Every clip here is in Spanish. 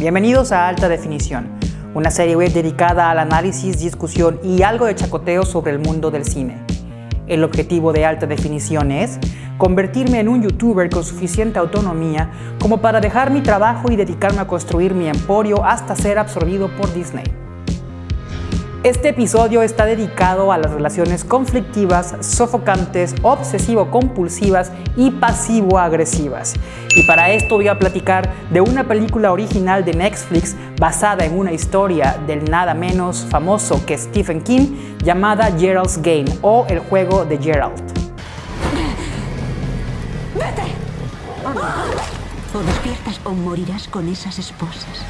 Bienvenidos a Alta Definición, una serie web dedicada al análisis, discusión y algo de chacoteo sobre el mundo del cine. El objetivo de Alta Definición es convertirme en un youtuber con suficiente autonomía como para dejar mi trabajo y dedicarme a construir mi emporio hasta ser absorbido por Disney. Este episodio está dedicado a las relaciones conflictivas, sofocantes, obsesivo-compulsivas y pasivo-agresivas. Y para esto voy a platicar de una película original de Netflix basada en una historia del nada menos famoso que Stephen King llamada Gerald's Game o El juego de Gerald. ¡Vete! O despiertas o morirás con esas esposas.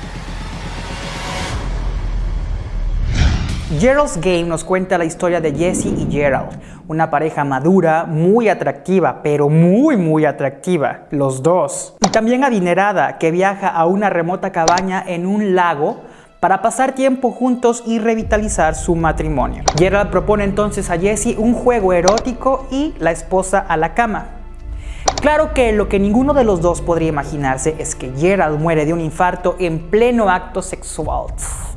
Gerald's Game nos cuenta la historia de Jesse y Gerald, una pareja madura, muy atractiva, pero muy muy atractiva, los dos. Y también adinerada, que viaja a una remota cabaña en un lago para pasar tiempo juntos y revitalizar su matrimonio. Gerald propone entonces a Jesse un juego erótico y la esposa a la cama. Claro que lo que ninguno de los dos podría imaginarse es que Gerald muere de un infarto en pleno acto sexual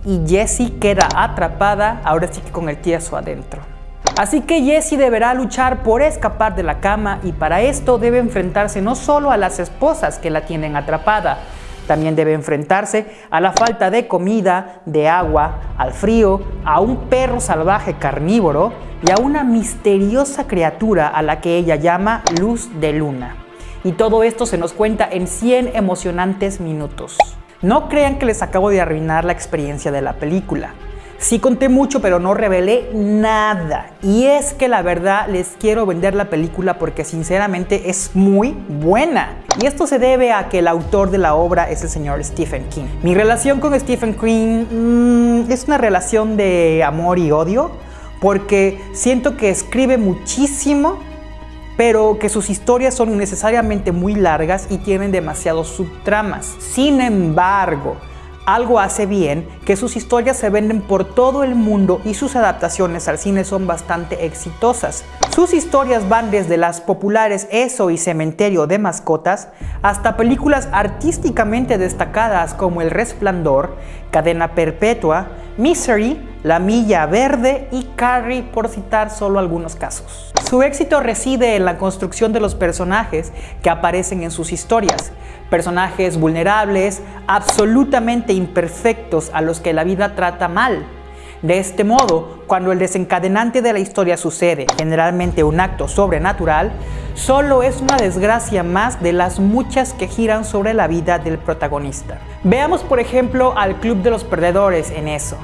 y Jessie queda atrapada ahora sí que con el tieso adentro. Así que Jessie deberá luchar por escapar de la cama y para esto debe enfrentarse no solo a las esposas que la tienen atrapada, también debe enfrentarse a la falta de comida, de agua, al frío, a un perro salvaje carnívoro y a una misteriosa criatura a la que ella llama Luz de Luna. Y todo esto se nos cuenta en 100 emocionantes minutos. No crean que les acabo de arruinar la experiencia de la película. Sí conté mucho, pero no revelé nada. Y es que la verdad les quiero vender la película porque sinceramente es muy buena. Y esto se debe a que el autor de la obra es el señor Stephen King. Mi relación con Stephen King mm, es una relación de amor y odio porque siento que escribe muchísimo, pero que sus historias son necesariamente muy largas y tienen demasiados subtramas. Sin embargo, algo hace bien que sus historias se venden por todo el mundo y sus adaptaciones al cine son bastante exitosas. Sus historias van desde las populares Eso y Cementerio de Mascotas hasta películas artísticamente destacadas como El Resplandor, Cadena Perpetua, Misery, La Milla Verde y Carrie por citar solo algunos casos. Su éxito reside en la construcción de los personajes que aparecen en sus historias, personajes vulnerables, absolutamente imperfectos a los que la vida trata mal. De este modo, cuando el desencadenante de la historia sucede, generalmente un acto sobrenatural, solo es una desgracia más de las muchas que giran sobre la vida del protagonista. Veamos por ejemplo al Club de los Perdedores en eso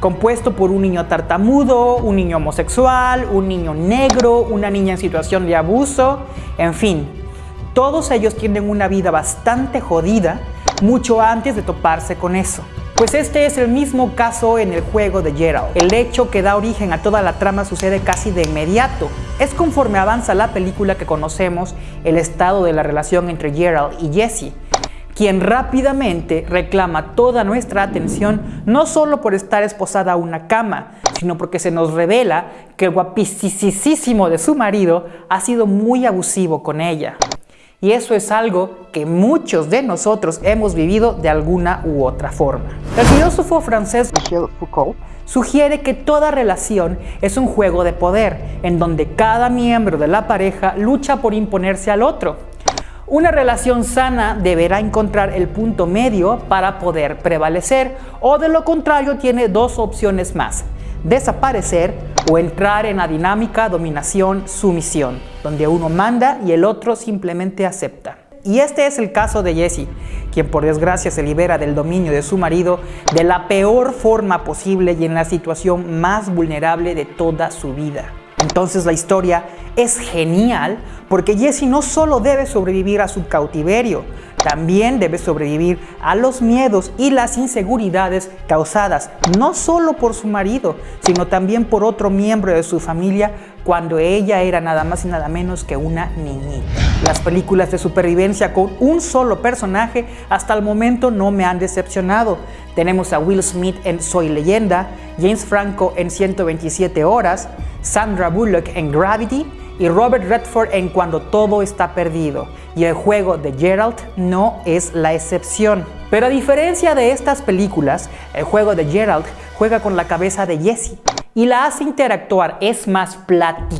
compuesto por un niño tartamudo, un niño homosexual, un niño negro, una niña en situación de abuso, en fin, todos ellos tienen una vida bastante jodida mucho antes de toparse con eso. Pues este es el mismo caso en el juego de Gerald. El hecho que da origen a toda la trama sucede casi de inmediato. Es conforme avanza la película que conocemos el estado de la relación entre Gerald y Jesse, quien rápidamente reclama toda nuestra atención no solo por estar esposada a una cama, sino porque se nos revela que el guapísimo de su marido ha sido muy abusivo con ella. Y eso es algo que muchos de nosotros hemos vivido de alguna u otra forma. El filósofo francés Michel Foucault sugiere que toda relación es un juego de poder, en donde cada miembro de la pareja lucha por imponerse al otro. Una relación sana deberá encontrar el punto medio para poder prevalecer, o de lo contrario tiene dos opciones más, desaparecer o entrar en la dinámica dominación-sumisión, donde uno manda y el otro simplemente acepta. Y este es el caso de Jessie, quien por desgracia se libera del dominio de su marido de la peor forma posible y en la situación más vulnerable de toda su vida. Entonces la historia es genial porque Jessie no solo debe sobrevivir a su cautiverio, también debe sobrevivir a los miedos y las inseguridades causadas no solo por su marido, sino también por otro miembro de su familia cuando ella era nada más y nada menos que una niñita. Las películas de supervivencia con un solo personaje hasta el momento no me han decepcionado. Tenemos a Will Smith en Soy Leyenda, James Franco en 127 horas, Sandra Bullock en Gravity y Robert Redford en Cuando todo está perdido. Y el juego de Gerald no es la excepción. Pero a diferencia de estas películas, el juego de Gerald juega con la cabeza de Jesse y la hace interactuar, es más, platicar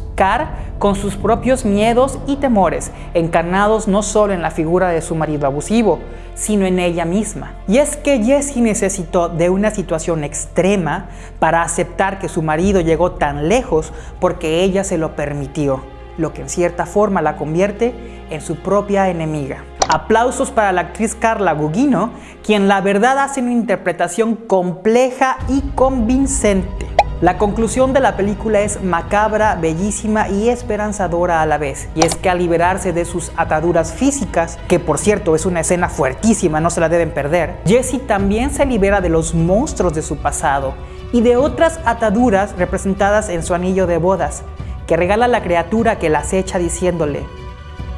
con sus propios miedos y temores, encarnados no solo en la figura de su marido abusivo, sino en ella misma. Y es que Jessie necesitó de una situación extrema para aceptar que su marido llegó tan lejos porque ella se lo permitió, lo que en cierta forma la convierte en su propia enemiga. Aplausos para la actriz Carla Gugino, quien la verdad hace una interpretación compleja y convincente. La conclusión de la película es macabra, bellísima y esperanzadora a la vez. Y es que al liberarse de sus ataduras físicas, que por cierto es una escena fuertísima, no se la deben perder, Jessie también se libera de los monstruos de su pasado y de otras ataduras representadas en su anillo de bodas, que regala a la criatura que la acecha diciéndole,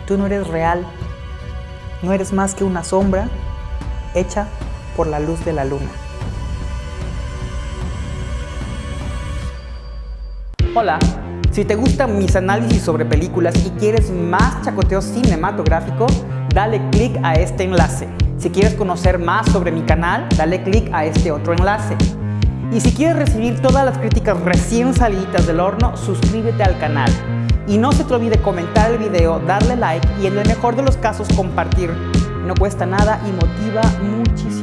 tú no eres real, no eres más que una sombra hecha por la luz de la luna. Hola, si te gustan mis análisis sobre películas y quieres más chacoteo cinematográfico, dale click a este enlace. Si quieres conocer más sobre mi canal, dale click a este otro enlace. Y si quieres recibir todas las críticas recién salidas del horno, suscríbete al canal. Y no se te olvide comentar el video, darle like y en el mejor de los casos compartir. No cuesta nada y motiva muchísimo.